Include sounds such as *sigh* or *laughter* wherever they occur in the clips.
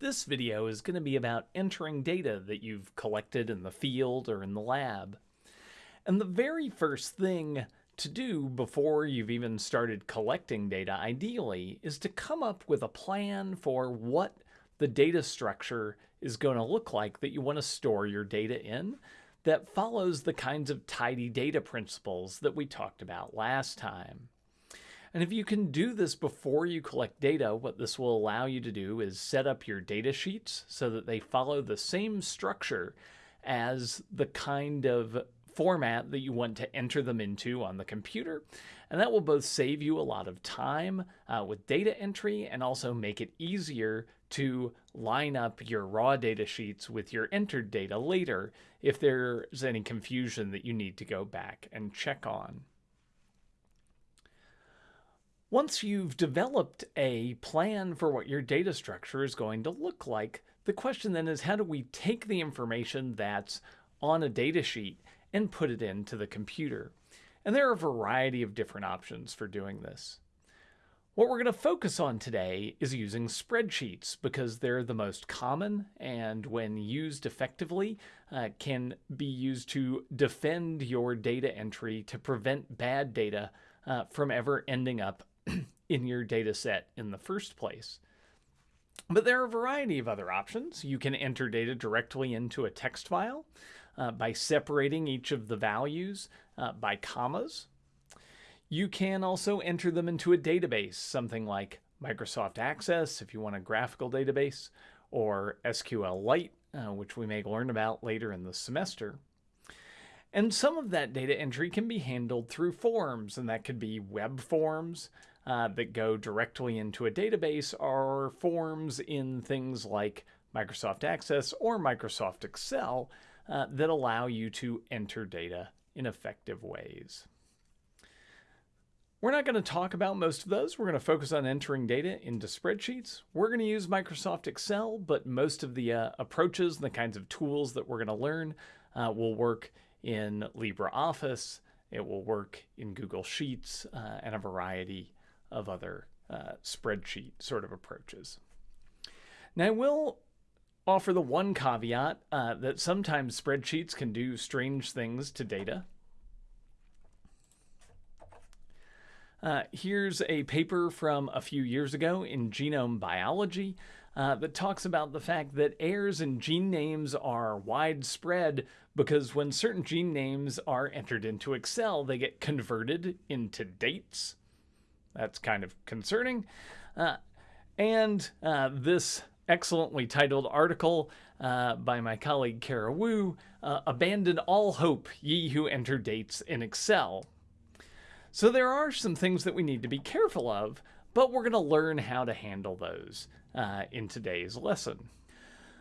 This video is going to be about entering data that you've collected in the field or in the lab. And the very first thing to do before you've even started collecting data, ideally, is to come up with a plan for what the data structure is going to look like that you want to store your data in that follows the kinds of tidy data principles that we talked about last time. And if you can do this before you collect data, what this will allow you to do is set up your data sheets so that they follow the same structure as the kind of format that you want to enter them into on the computer. And that will both save you a lot of time uh, with data entry and also make it easier to line up your raw data sheets with your entered data later if there's any confusion that you need to go back and check on. Once you've developed a plan for what your data structure is going to look like, the question then is how do we take the information that's on a data sheet and put it into the computer? And there are a variety of different options for doing this. What we're going to focus on today is using spreadsheets because they're the most common and when used effectively uh, can be used to defend your data entry to prevent bad data uh, from ever ending up in your data set in the first place. But there are a variety of other options. You can enter data directly into a text file uh, by separating each of the values uh, by commas. You can also enter them into a database, something like Microsoft Access if you want a graphical database, or SQLite, uh, which we may learn about later in the semester. And some of that data entry can be handled through forms, and that could be web forms, uh, that go directly into a database are forms in things like Microsoft Access or Microsoft Excel uh, that allow you to enter data in effective ways. We're not going to talk about most of those. We're going to focus on entering data into spreadsheets. We're going to use Microsoft Excel, but most of the uh, approaches and the kinds of tools that we're going to learn uh, will work in LibreOffice. It will work in Google Sheets uh, and a variety of other uh, spreadsheet sort of approaches. Now, I will offer the one caveat uh, that sometimes spreadsheets can do strange things to data. Uh, here's a paper from a few years ago in Genome Biology uh, that talks about the fact that errors in gene names are widespread because when certain gene names are entered into Excel, they get converted into dates. That's kind of concerning. Uh, and uh, this excellently titled article uh, by my colleague Kara Woo, uh, Abandon All Hope, Ye Who Enter Dates in Excel. So there are some things that we need to be careful of, but we're going to learn how to handle those uh, in today's lesson.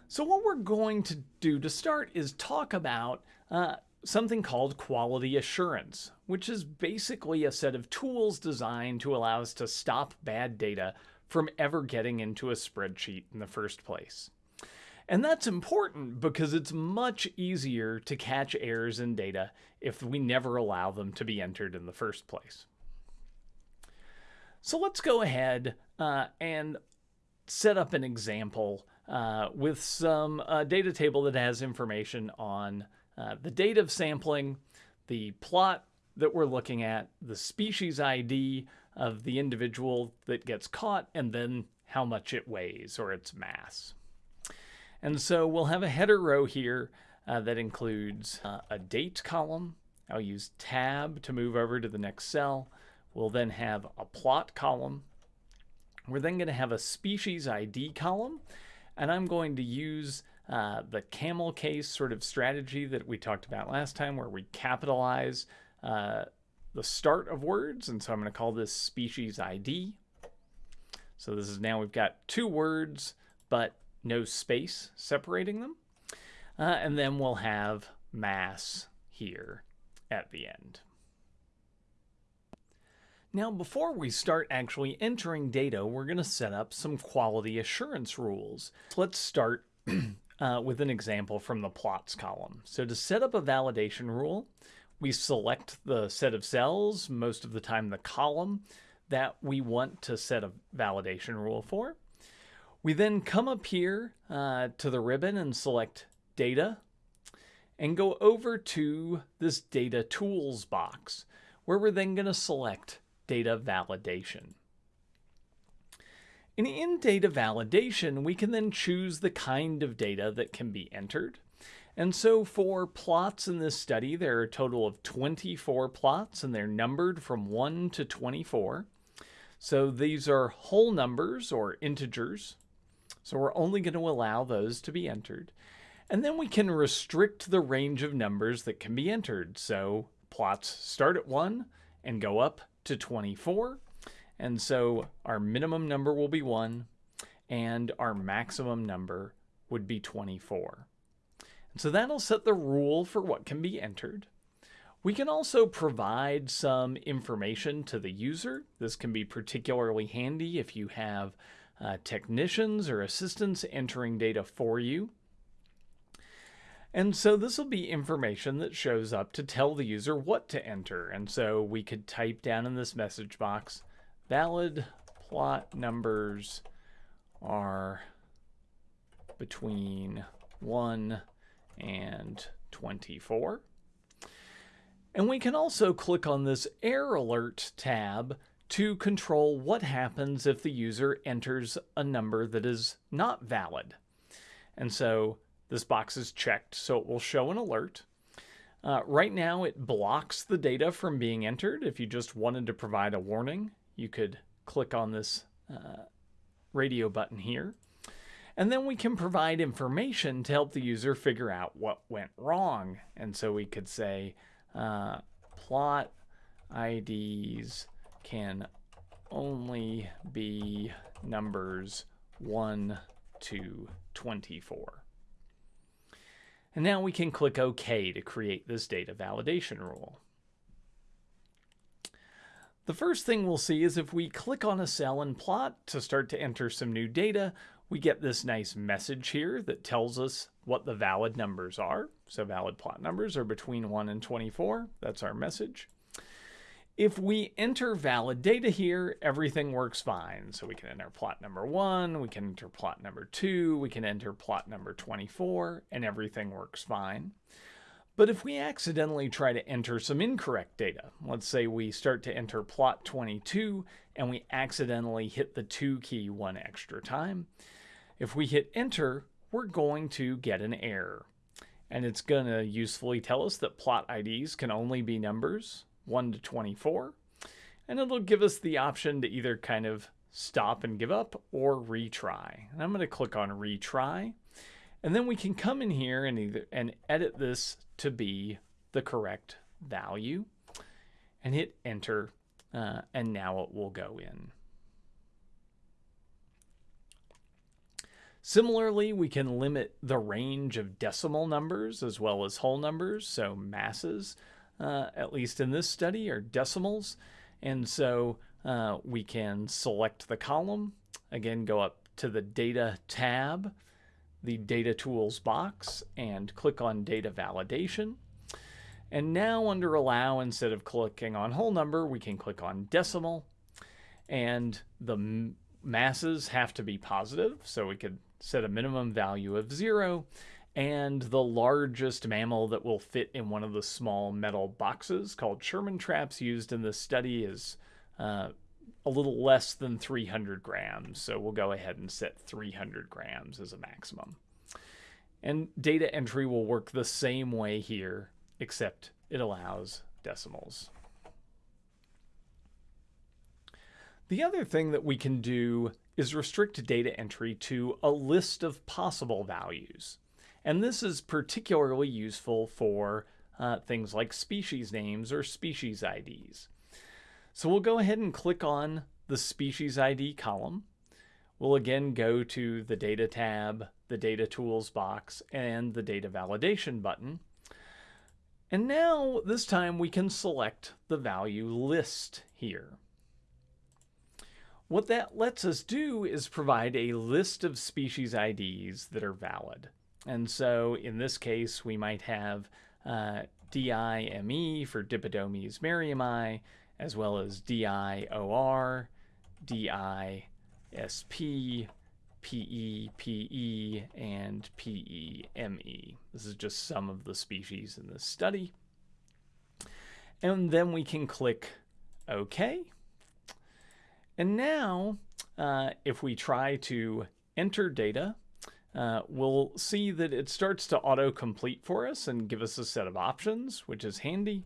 So what we're going to do to start is talk about uh, something called quality assurance, which is basically a set of tools designed to allow us to stop bad data from ever getting into a spreadsheet in the first place. And that's important because it's much easier to catch errors in data if we never allow them to be entered in the first place. So let's go ahead uh, and set up an example uh, with some uh, data table that has information on uh, the date of sampling, the plot that we're looking at, the species ID of the individual that gets caught, and then how much it weighs or its mass. And so we'll have a header row here uh, that includes uh, a date column. I'll use tab to move over to the next cell. We'll then have a plot column. We're then going to have a species ID column, and I'm going to use uh, the camel case sort of strategy that we talked about last time where we capitalize uh, the start of words. And so I'm going to call this species ID. So this is now we've got two words, but no space separating them. Uh, and then we'll have mass here at the end. Now, before we start actually entering data, we're going to set up some quality assurance rules. Let's start *clears throat* uh, with an example from the plots column. So to set up a validation rule, we select the set of cells, most of the time the column, that we want to set a validation rule for. We then come up here uh, to the ribbon and select Data and go over to this Data Tools box where we're then going to select Data Validation. And in data validation, we can then choose the kind of data that can be entered. And so for plots in this study, there are a total of 24 plots and they're numbered from 1 to 24. So these are whole numbers or integers. So we're only going to allow those to be entered. And then we can restrict the range of numbers that can be entered. So plots start at 1 and go up to 24. And so our minimum number will be 1 and our maximum number would be 24. And so that'll set the rule for what can be entered. We can also provide some information to the user. This can be particularly handy if you have uh, technicians or assistants entering data for you. And so this will be information that shows up to tell the user what to enter. And so we could type down in this message box, valid plot numbers are between 1 and 24. And we can also click on this error alert tab to control what happens if the user enters a number that is not valid. And so this box is checked, so it will show an alert. Uh, right now, it blocks the data from being entered. If you just wanted to provide a warning, you could click on this uh, radio button here. And then we can provide information to help the user figure out what went wrong. And so we could say uh, plot IDs can only be numbers 1 to 24. And now we can click OK to create this data validation rule. The first thing we'll see is if we click on a cell and plot to start to enter some new data, we get this nice message here that tells us what the valid numbers are. So valid plot numbers are between 1 and 24. That's our message. If we enter valid data here, everything works fine. So we can enter plot number 1, we can enter plot number 2, we can enter plot number 24, and everything works fine. But if we accidentally try to enter some incorrect data, let's say we start to enter plot 22 and we accidentally hit the 2 key one extra time, if we hit enter, we're going to get an error. And it's going to usefully tell us that plot IDs can only be numbers 1 to 24. And it'll give us the option to either kind of stop and give up or retry. And I'm going to click on retry. And then we can come in here and either and edit this to be the correct value and hit enter uh, and now it will go in. Similarly, we can limit the range of decimal numbers as well as whole numbers. So masses, uh, at least in this study, are decimals. And so uh, we can select the column, again, go up to the data tab, the Data Tools box and click on Data Validation. And now under Allow, instead of clicking on whole number, we can click on decimal. And the masses have to be positive, so we could set a minimum value of zero. And the largest mammal that will fit in one of the small metal boxes called Sherman traps used in this study is uh, a little less than 300 grams. So we'll go ahead and set 300 grams as a maximum. And data entry will work the same way here, except it allows decimals. The other thing that we can do is restrict data entry to a list of possible values. And this is particularly useful for uh, things like species names or species IDs. So we'll go ahead and click on the species ID column. We'll again go to the data tab, the data tools box, and the data validation button. And now this time we can select the value list here. What that lets us do is provide a list of species IDs that are valid. And so in this case, we might have uh, DIME for Dipodomys merriami, as well as DIOR, DISP, PE, PE, and PEME. This is just some of the species in this study. And then we can click OK. And now, uh, if we try to enter data, uh, we'll see that it starts to auto-complete for us and give us a set of options, which is handy.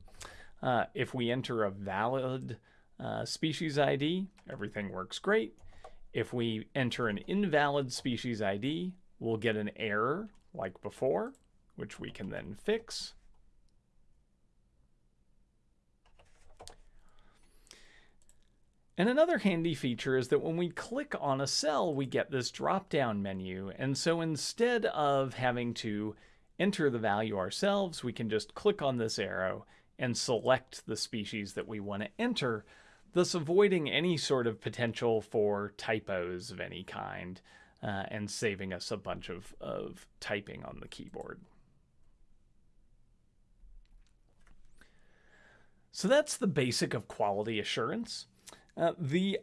Uh, if we enter a valid uh, species ID, everything works great. If we enter an invalid species ID, we'll get an error like before, which we can then fix. And another handy feature is that when we click on a cell, we get this drop-down menu. And so instead of having to enter the value ourselves, we can just click on this arrow and select the species that we want to enter, thus avoiding any sort of potential for typos of any kind uh, and saving us a bunch of, of typing on the keyboard. So that's the basic of quality assurance. Uh, the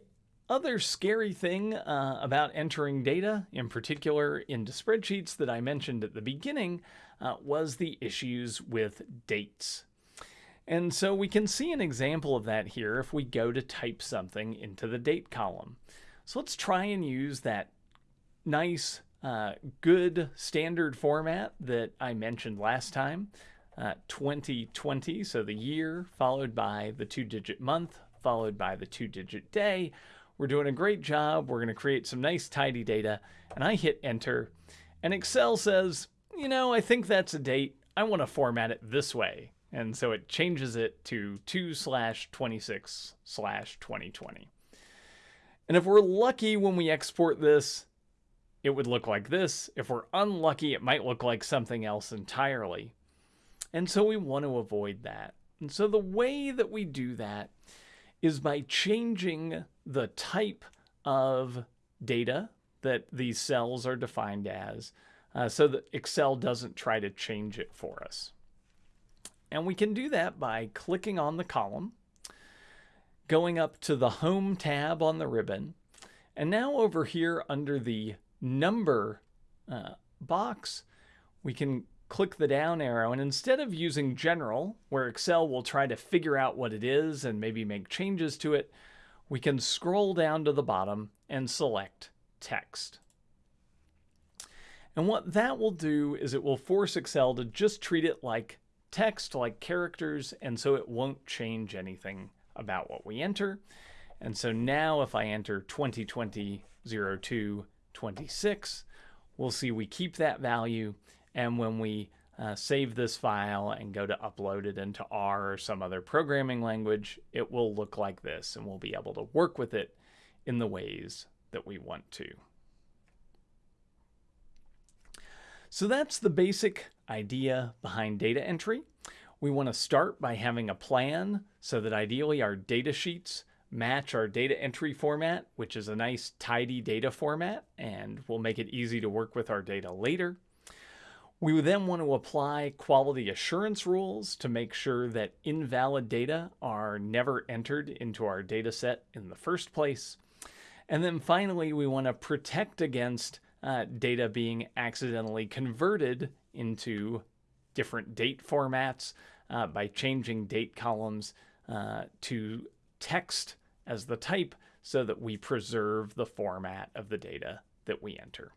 other scary thing uh, about entering data, in particular into spreadsheets that I mentioned at the beginning, uh, was the issues with dates. And so we can see an example of that here if we go to type something into the date column. So let's try and use that nice, uh, good standard format that I mentioned last time. Uh, 2020, so the year followed by the two digit month followed by the two digit day. We're doing a great job. We're going to create some nice tidy data. And I hit enter. And Excel says, you know, I think that's a date. I want to format it this way. And so it changes it to 2 slash 26 slash 2020. And if we're lucky when we export this, it would look like this. If we're unlucky, it might look like something else entirely. And so we want to avoid that. And so the way that we do that is by changing the type of data that these cells are defined as uh, so that Excel doesn't try to change it for us. And we can do that by clicking on the column, going up to the Home tab on the ribbon, and now over here under the Number uh, box, we can click the down arrow, and instead of using General, where Excel will try to figure out what it is and maybe make changes to it, we can scroll down to the bottom and select Text. And what that will do is it will force Excel to just treat it like text, like characters, and so it won't change anything about what we enter. And so now if I enter 2020 02 26, we'll see we keep that value and when we uh, save this file and go to upload it into R or some other programming language, it will look like this and we'll be able to work with it in the ways that we want to. So that's the basic idea behind data entry. We want to start by having a plan so that ideally our data sheets match our data entry format, which is a nice tidy data format, and will make it easy to work with our data later. We would then want to apply quality assurance rules to make sure that invalid data are never entered into our data set in the first place. And then finally, we want to protect against uh, data being accidentally converted into different date formats uh, by changing date columns uh, to text as the type so that we preserve the format of the data that we enter.